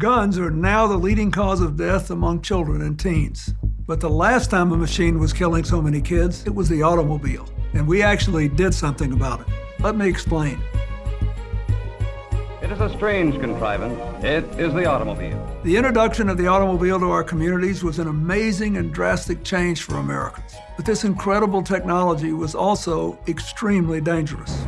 Guns are now the leading cause of death among children and teens. But the last time a machine was killing so many kids, it was the automobile. And we actually did something about it. Let me explain. It is a strange contrivance. It is the automobile. The introduction of the automobile to our communities was an amazing and drastic change for Americans. But this incredible technology was also extremely dangerous.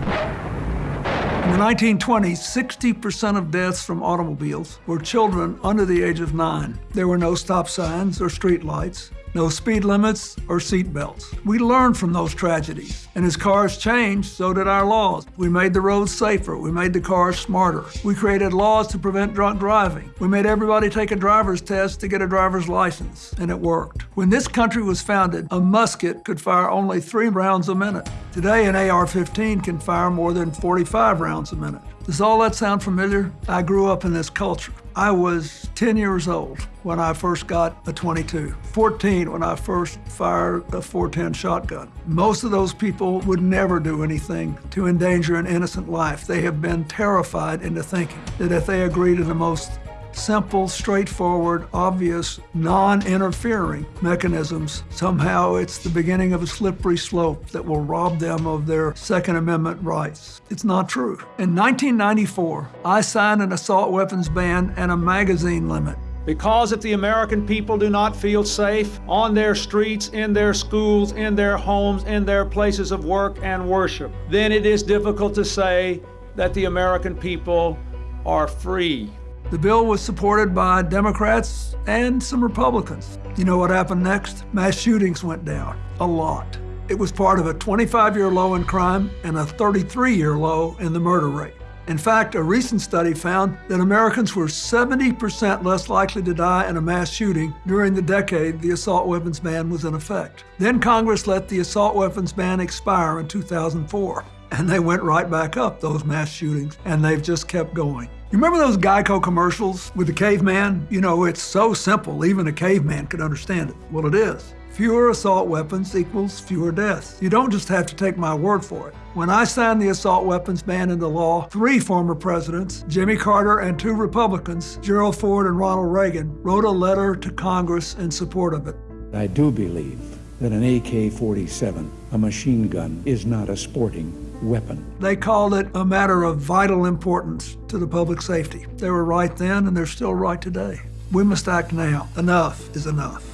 In the 1920s, 60% of deaths from automobiles were children under the age of nine. There were no stop signs or street lights no speed limits or seat belts. We learned from those tragedies, and as cars changed, so did our laws. We made the roads safer, we made the cars smarter. We created laws to prevent drunk driving. We made everybody take a driver's test to get a driver's license, and it worked. When this country was founded, a musket could fire only three rounds a minute. Today, an AR-15 can fire more than 45 rounds a minute. Does all that sound familiar? I grew up in this culture. I was 10 years old when I first got a 22, 14 when I first fired a 410 shotgun. Most of those people would never do anything to endanger an innocent life. They have been terrified into thinking that if they agree to the most simple, straightforward, obvious, non-interfering mechanisms, somehow it's the beginning of a slippery slope that will rob them of their Second Amendment rights. It's not true. In 1994, I signed an assault weapons ban and a magazine limit. Because if the American people do not feel safe on their streets, in their schools, in their homes, in their places of work and worship, then it is difficult to say that the American people are free. The bill was supported by Democrats and some Republicans. You know what happened next? Mass shootings went down, a lot. It was part of a 25-year low in crime and a 33-year low in the murder rate. In fact, a recent study found that Americans were 70% less likely to die in a mass shooting during the decade the assault weapons ban was in effect. Then Congress let the assault weapons ban expire in 2004, and they went right back up, those mass shootings, and they've just kept going. You remember those Geico commercials with the caveman? You know, it's so simple, even a caveman could understand it. Well, it is. Fewer assault weapons equals fewer deaths. You don't just have to take my word for it. When I signed the assault weapons ban into law, three former presidents, Jimmy Carter and two Republicans, Gerald Ford and Ronald Reagan, wrote a letter to Congress in support of it. I do believe that an AK-47, a machine gun, is not a sporting weapon. They called it a matter of vital importance to the public safety. They were right then, and they're still right today. We must act now. Enough is enough.